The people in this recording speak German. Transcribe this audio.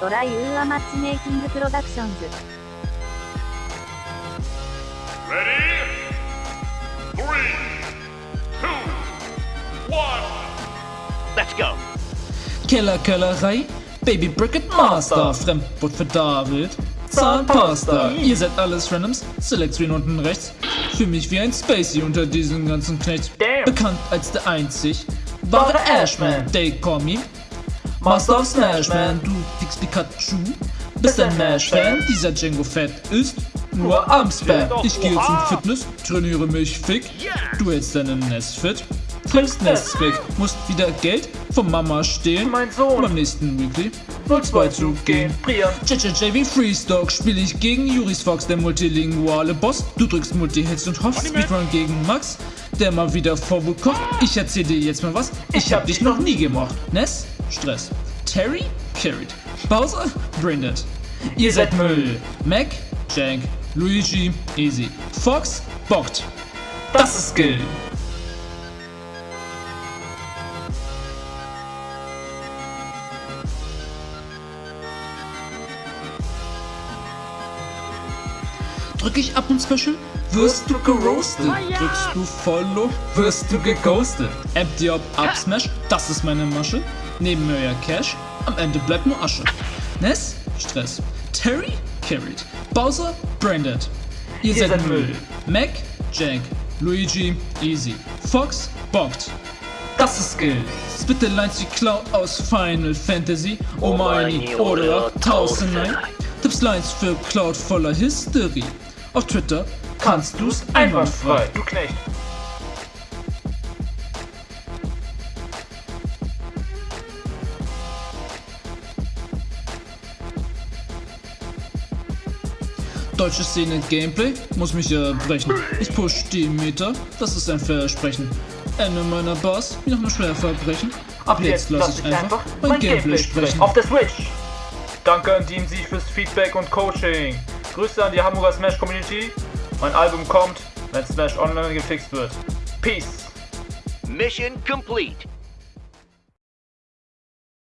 トライウーアマッチメイキングプロダクションズ Ready? Three, two, one. Let's go. Kellerkellerei, Baby Bricket Master, Fremdwort für David, Zahnpasta, ihr seid alles Randoms, Select Screen unten rechts, für mich wie ein Spacey unter diesen ganzen Knechts, bekannt als der einzig wahre Ashman, they call me Master of Smashman, du fix Pikachu, bist ein Mash-Fan, dieser Django Fett ist nur Armspam. Ich gehe zum Fitness, trainiere mich fick, du hältst deine Nest fit, trinkst Nests weg, musst wieder Geld von Mama stehlen, Mein Sohn. beim nächsten Weekly 02 zu gehen. JJJ wie Freestock. Spiele ich gegen Juris Fox, der multilinguale Boss. Du drückst Multi-Hits und hoffst Speedrun gegen Max, der mal wieder Vorwut kocht. Ich erzähl dir jetzt mal was, ich hab dich noch nie gemocht. Ness? Stress. Terry? Carried. Bowser? Branded. Ihr seid Müll. Mac? Jank. Luigi? Easy. Fox? Bockt. Das ist Skill. Drück ich ab und Special, wirst du geroastet. Drückst du Follow, wirst du geghostet. Empty up, up, smash, das ist meine Masche. Neben mir ja Cash, am Ende bleibt nur Asche. Ness, Stress. Terry, carried. Bowser, branded. Ihr, seid, seid Müll. Mac, Jank. Luigi, easy. Fox, bockt. Das ist Skill. Spitte Lines wie Cloud aus Final Fantasy. Oh meine oder Tausendnein. Tipps Lines für Cloud voller Hysterie. Auf Twitter kannst du's einwandfrei. Du Knecht. Deutsche Szene Gameplay muss mich erbrechen. Ich push die Meter, das ist ein Versprechen. Ende meiner Bars wie nach einem Schwerverbrechen. Ab jetzt lass ich einfach mein Gameplay sprechen. Auf der Switch. Danke an Team Sieg fürs Feedback und Coaching. Grüße an die Hamburger Smash Community. Mein Album kommt, wenn Smash online gefixt wird. Peace. Mission complete.